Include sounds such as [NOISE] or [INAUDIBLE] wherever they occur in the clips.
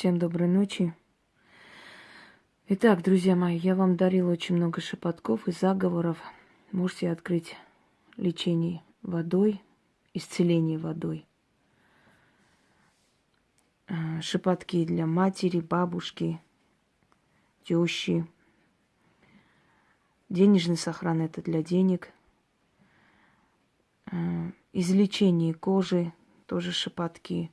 Всем доброй ночи. Итак, друзья мои, я вам дарила очень много шепотков и заговоров. Можете открыть лечение водой, исцеление водой. А, шепотки для матери, бабушки, тещи. Денежный сохран это для денег. А, излечение кожи, тоже шепотки.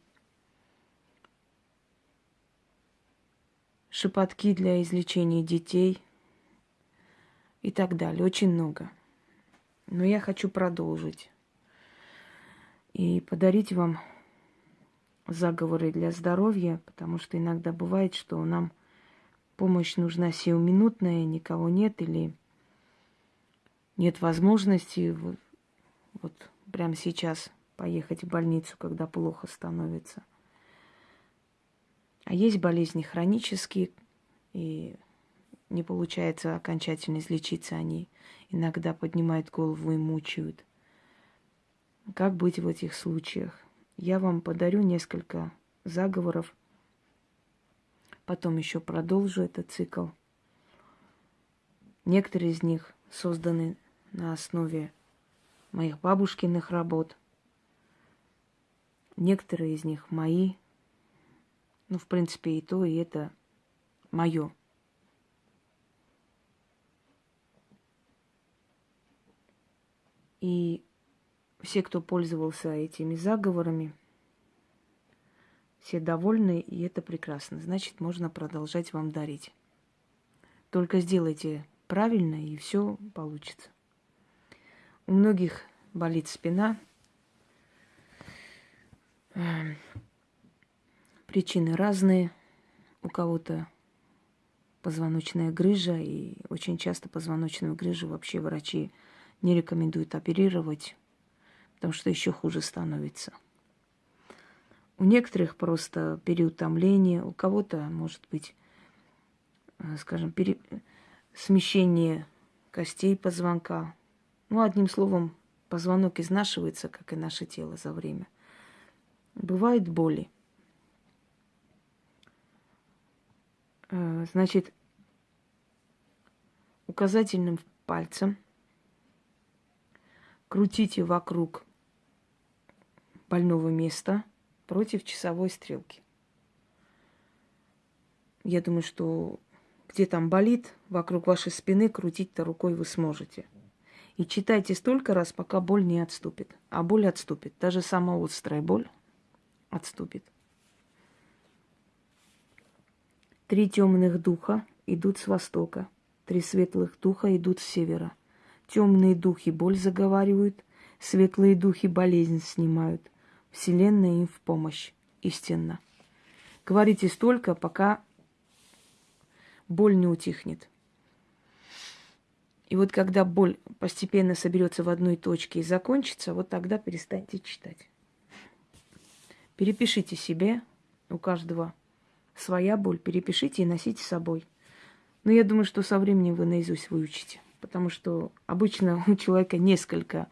Шепотки для излечения детей и так далее. Очень много. Но я хочу продолжить и подарить вам заговоры для здоровья, потому что иногда бывает, что нам помощь нужна сиюминутная, никого нет или нет возможности вот, вот прямо сейчас поехать в больницу, когда плохо становится. А есть болезни хронические, и не получается окончательно излечиться, они иногда поднимают голову и мучают. Как быть в этих случаях? Я вам подарю несколько заговоров, потом еще продолжу этот цикл. Некоторые из них созданы на основе моих бабушкиных работ. Некоторые из них мои. Ну, в принципе, и то, и это мое. И все, кто пользовался этими заговорами, все довольны, и это прекрасно. Значит, можно продолжать вам дарить. Только сделайте правильно, и все получится. У многих болит спина. Причины разные. У кого-то позвоночная грыжа, и очень часто позвоночную грыжу вообще врачи не рекомендуют оперировать, потому что еще хуже становится. У некоторых просто переутомление, у кого-то может быть, э, скажем, пере... смещение костей позвонка, ну, одним словом, позвонок изнашивается, как и наше тело за время. Бывают боли. Значит, указательным пальцем крутите вокруг больного места против часовой стрелки. Я думаю, что где там болит, вокруг вашей спины крутить-то рукой вы сможете – и читайте столько раз, пока боль не отступит. А боль отступит. Даже самая острая боль отступит. Три темных духа идут с востока, три светлых духа идут с севера. Темные духи боль заговаривают, светлые духи болезнь снимают. Вселенная им в помощь, истинно. Говорите столько, пока боль не утихнет. И вот когда боль постепенно соберется в одной точке и закончится, вот тогда перестаньте читать. Перепишите себе, у каждого своя боль, перепишите и носите с собой. Но я думаю, что со временем вы наизусть выучите, потому что обычно [LAUGHS] у человека несколько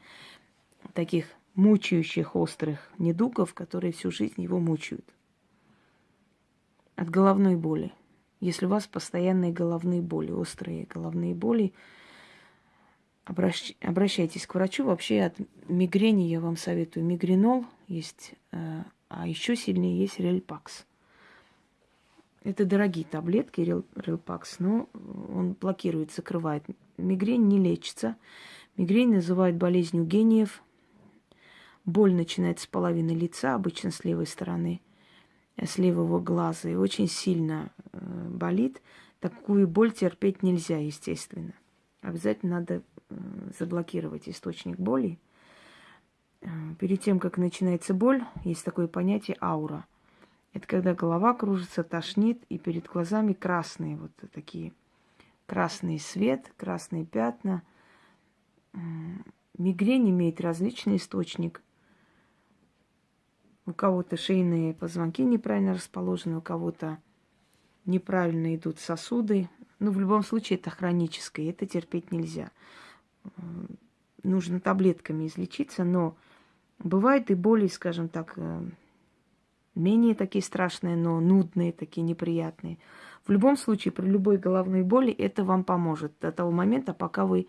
таких мучающих острых недугов, которые всю жизнь его мучают. От головной боли. Если у вас постоянные головные боли, острые головные боли, обращ... обращайтесь к врачу. Вообще от мигрени я вам советую мигренол есть, э, а еще сильнее есть рельпакс. Это дорогие таблетки, рельпакс, но он блокирует, закрывает. Мигрень не лечится. Мигрень называют болезнью гениев. Боль начинается с половины лица, обычно с левой стороны, э, с левого глаза, и очень сильно э, болит. Такую боль терпеть нельзя, естественно. Обязательно надо заблокировать источник боли. Э, перед тем, как начинается боль, есть такое понятие аура. Это когда голова кружится, тошнит, и перед глазами красные вот такие красный свет, красные пятна. Мигрень имеет различный источник. У кого-то шейные позвонки неправильно расположены, у кого-то неправильно идут сосуды. Ну, в любом случае это хроническое, это терпеть нельзя нужно таблетками излечиться, но бывает и боли, скажем так, э, менее такие страшные, но нудные, такие неприятные. В любом случае, при любой головной боли это вам поможет до того момента, пока вы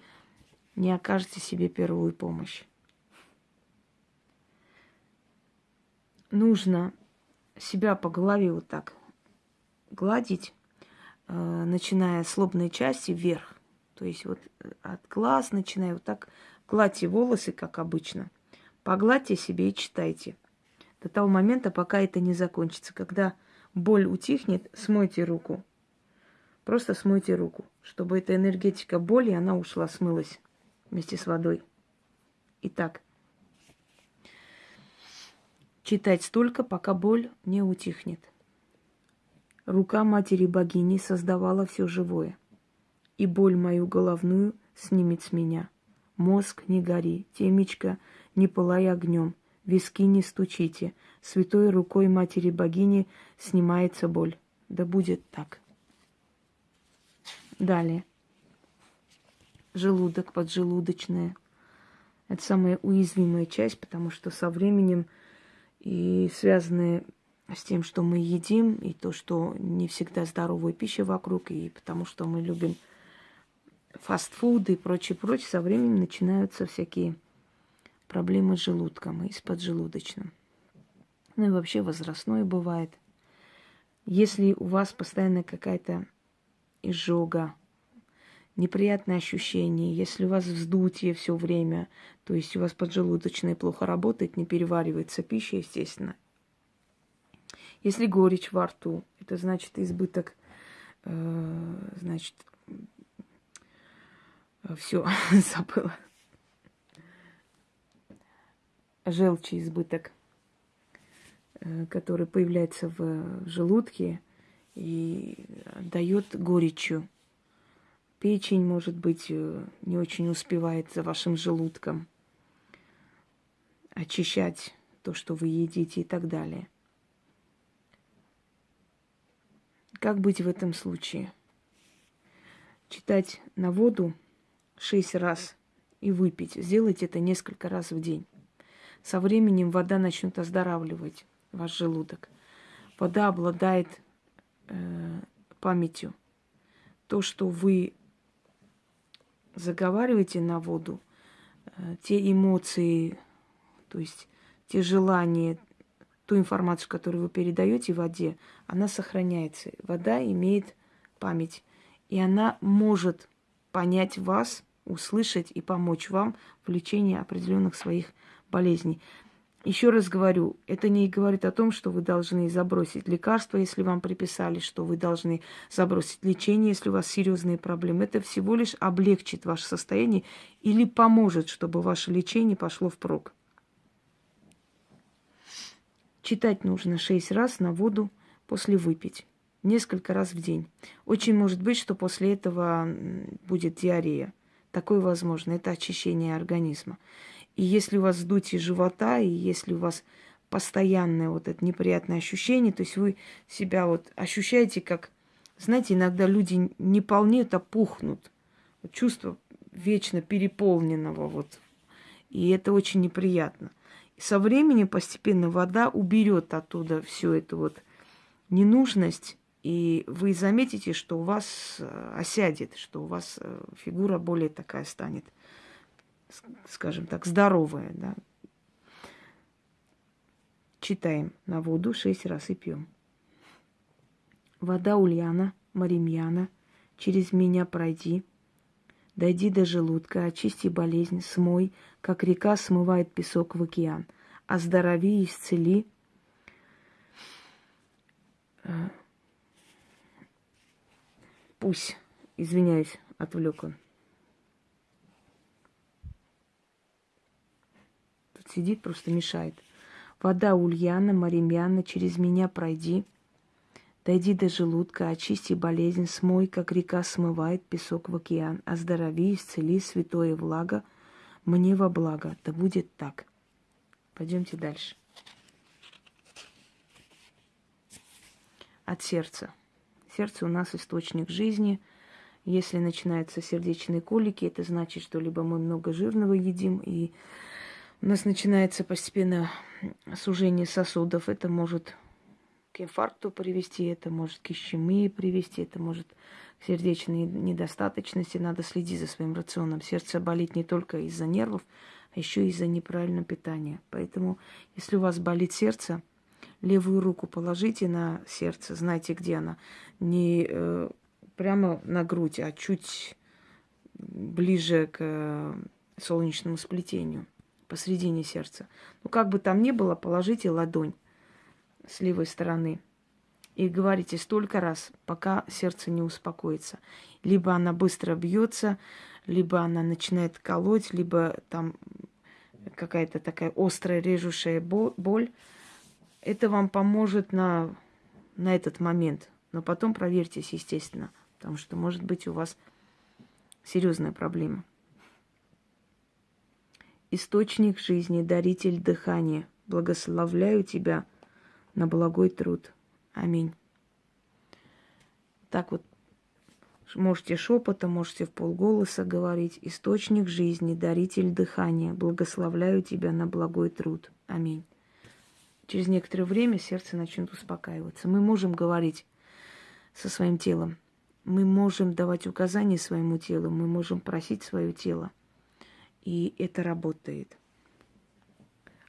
не окажете себе первую помощь. Нужно себя по голове вот так гладить, э, начиная с лобной части вверх. То есть вот э, от глаз начиная вот так гладьте волосы, как обычно. Погладьте себе и читайте. До того момента, пока это не закончится. Когда боль утихнет, смойте руку. Просто смойте руку, чтобы эта энергетика боли, она ушла, смылась вместе с водой. Итак, читать столько, пока боль не утихнет. Рука матери богини создавала все живое, и боль мою головную снимет с меня. Мозг не гори, темечко не пылай огнем, виски не стучите, святой рукой матери богини снимается боль. Да будет так. Далее. Желудок, поджелудочная. Это самая уязвимая часть, потому что со временем и связанные с тем, что мы едим, и то, что не всегда здоровая пища вокруг, и потому что мы любим фастфуды и прочее, прочее, со временем начинаются всякие проблемы с желудком и с поджелудочным. Ну и вообще возрастное бывает. Если у вас постоянно какая-то изжога, неприятные ощущения, если у вас вздутие все время, то есть у вас поджелудочная плохо работает, не переваривается пища, естественно. Если горечь во рту, это значит избыток, э, значит, все, [LAUGHS] забыла. Желчи избыток, э, который появляется в желудке и дает горечью Печень, может быть, э, не очень успевает за вашим желудком очищать то, что вы едите и так далее. Как быть в этом случае? Читать на воду шесть раз и выпить. Сделайте это несколько раз в день. Со временем вода начнет оздоравливать ваш желудок. Вода обладает э, памятью. То, что вы заговариваете на воду, э, те эмоции, то есть те желания, ту информацию, которую вы передаете в воде, она сохраняется. Вода имеет память, и она может понять вас, услышать и помочь вам в лечении определенных своих болезней. Еще раз говорю, это не говорит о том, что вы должны забросить лекарства, если вам приписали, что вы должны забросить лечение, если у вас серьезные проблемы. Это всего лишь облегчит ваше состояние или поможет, чтобы ваше лечение пошло впрок. Читать нужно шесть раз на воду после выпить. Несколько раз в день. Очень может быть, что после этого будет диарея. Такое возможно. Это очищение организма. И если у вас вздутие живота, и если у вас постоянное вот это неприятное ощущение, то есть вы себя вот ощущаете как, знаете, иногда люди не полнеют, а пухнут. Вот чувство вечно переполненного вот. И это очень неприятно. И со временем постепенно вода уберет оттуда всю эту вот ненужность, и вы заметите, что у вас э, осядет, что у вас э, фигура более такая станет скажем так, здоровая, да. Читаем на воду шесть раз и пьем. Вода Ульяна, Маримьяна, через меня пройди, дойди до желудка, очисти болезнь, смой, как река смывает песок в океан, оздорови и исцели. Пусть, извиняюсь, отвлек он. Сидит, просто мешает. Вода Ульяна, Маримьяна, через меня пройди. Дойди до желудка, очисти болезнь, смой, как река смывает песок в океан. Оздорови, исцели, святое влага, мне во благо. Да будет так. Пойдемте дальше. От сердца. Сердце у нас источник жизни. Если начинаются сердечные колики, это значит, что либо мы много жирного едим, и у нас начинается постепенно сужение сосудов. Это может к инфаркту привести, это может к ишемии привести, это может к сердечной недостаточности. Надо следить за своим рационом. Сердце болит не только из-за нервов, а еще из-за неправильного питания. Поэтому, если у вас болит сердце, левую руку положите на сердце, знайте, где она. Не э, прямо на грудь, а чуть ближе к э, солнечному сплетению, посредине сердца. Ну, как бы там ни было, положите ладонь с левой стороны и говорите столько раз, пока сердце не успокоится. Либо она быстро бьется, либо она начинает колоть, либо там какая-то такая острая режущая боль. Это вам поможет на, на этот момент. Но потом проверьтесь, естественно, потому что может быть у вас серьезная проблема. Источник жизни, даритель дыхания, благословляю тебя на благой труд. Аминь. Так вот, можете шепотом, можете в полголоса говорить. Источник жизни, даритель дыхания, благословляю тебя на благой труд. Аминь. Через некоторое время сердце начнет успокаиваться. Мы можем говорить со своим телом мы можем давать указания своему телу, мы можем просить свое тело. И это работает.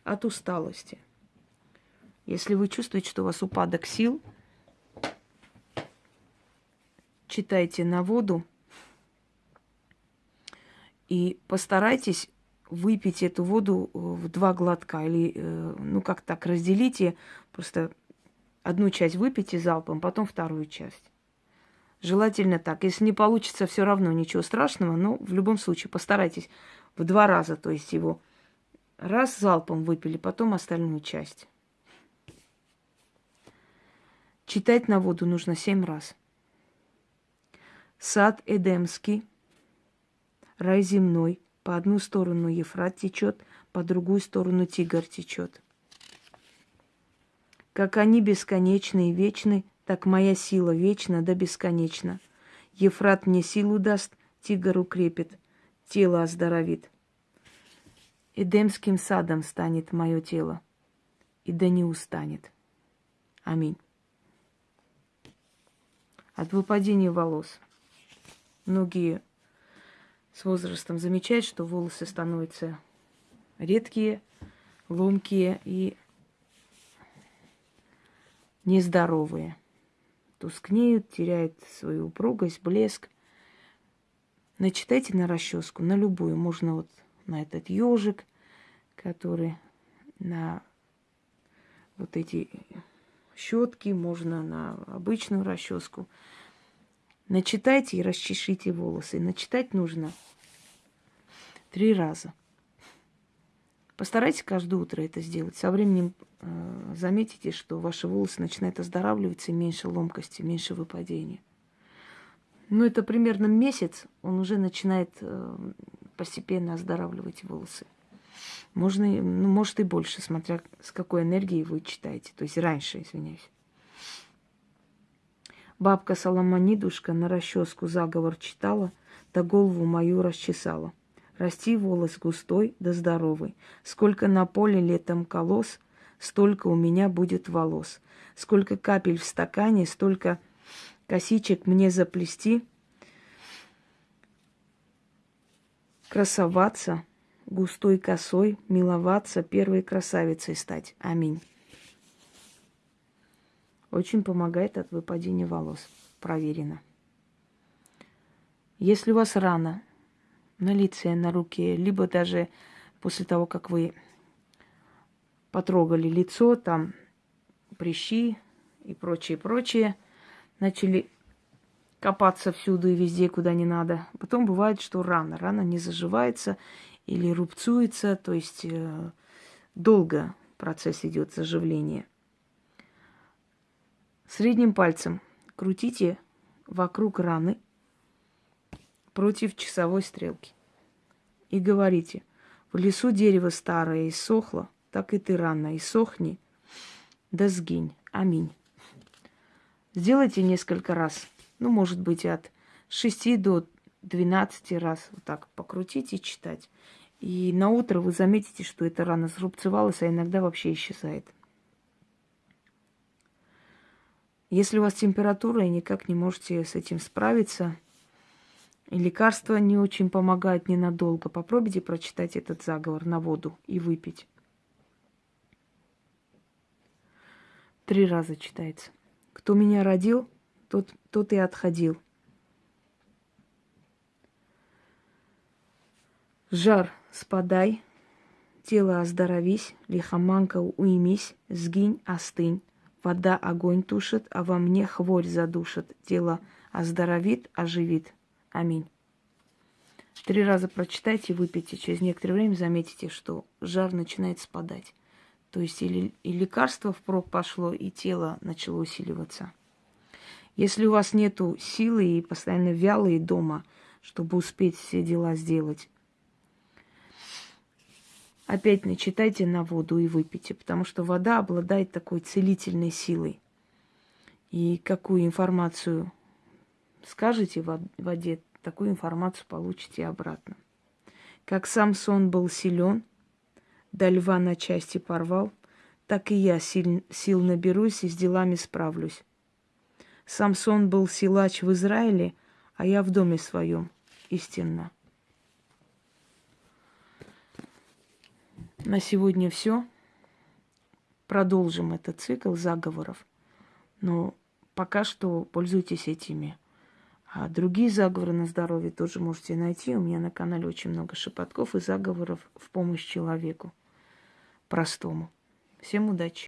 От усталости. Если вы чувствуете, что у вас упадок сил, читайте на воду и постарайтесь выпить эту воду в два глотка. Или, э, ну, как так, разделите, просто одну часть выпейте залпом, потом вторую часть. Желательно так. Если не получится, все равно ничего страшного, но в любом случае постарайтесь в два раза, то есть его раз залпом выпили, потом остальную часть. Читать на воду нужно семь раз. Сад Эдемский, рай земной, по одну сторону Ефрат течет, по другую сторону Тигр течет. Как они бесконечны и вечны, так моя сила вечна да бесконечна. Ефрат мне силу даст, тигр укрепит, тело оздоровит. Эдемским садом станет мое тело, и да не устанет. Аминь. От выпадения волос. Многие с возрастом замечают, что волосы становятся редкие, ломкие и нездоровые тускнеют, теряют свою упругость, блеск. Начитайте на расческу, на любую. Можно вот на этот ежик, который на вот эти щетки, можно на обычную расческу. Начитайте и расчешите волосы. Начитать нужно три раза. Постарайтесь каждое утро это сделать. Со временем э, заметите, что ваши волосы начинают оздоравливаться, меньше ломкости, меньше выпадения. Ну, это примерно месяц, он уже начинает э, постепенно оздоравливать волосы. Можно, ну, может и больше, смотря с какой энергией вы читаете. То есть раньше, извиняюсь. Бабка Соломонидушка на расческу заговор читала, да голову мою расчесала. Расти волос густой да здоровый. Сколько на поле летом колос, столько у меня будет волос. Сколько капель в стакане, столько косичек мне заплести. Красоваться, густой косой, миловаться, первой красавицей стать. Аминь. Очень помогает от выпадения волос. Проверено. Если у вас рана на лице, на руке, либо даже после того, как вы потрогали лицо, там прыщи и прочее, прочее, начали копаться всюду и везде, куда не надо. Потом бывает, что рана. Рана не заживается или рубцуется, то есть э, долго процесс идет заживления. Средним пальцем крутите вокруг раны против часовой стрелки. И говорите, в лесу дерево старое иссохло, так и ты рано иссохни, да сгинь. Аминь. Сделайте несколько раз, ну, может быть, от 6 до 12 раз вот так покрутить и читать. И на утро вы заметите, что эта рана срубцевалась, а иногда вообще исчезает. Если у вас температура и никак не можете с этим справиться, и лекарства не очень помогают ненадолго, попробуйте прочитать этот заговор на воду и выпить. Три раза читается. Кто меня родил, тот, тот и отходил. Жар спадай, тело оздоровись, лихоманка уймись, сгинь, остынь. Вода огонь тушит, а во мне хворь задушит. Тело оздоровит, оживит. Аминь. Три раза прочитайте, выпейте. Через некоторое время заметите, что жар начинает спадать. То есть или и лекарство впрок пошло, и тело начало усиливаться. Если у вас нету силы и постоянно вялые дома, чтобы успеть все дела сделать, опять начитайте на воду и выпейте, потому что вода обладает такой целительной силой. И какую информацию скажете в воде, такую информацию получите обратно. Как сам сон был силен, до льва на части порвал, так и я сил, сил наберусь и с делами справлюсь. Самсон был силач в Израиле, а я в доме своем истинно. На сегодня все. Продолжим этот цикл заговоров. Но пока что пользуйтесь этими. А другие заговоры на здоровье тоже можете найти. У меня на канале очень много шепотков и заговоров в помощь человеку простому. Всем удачи!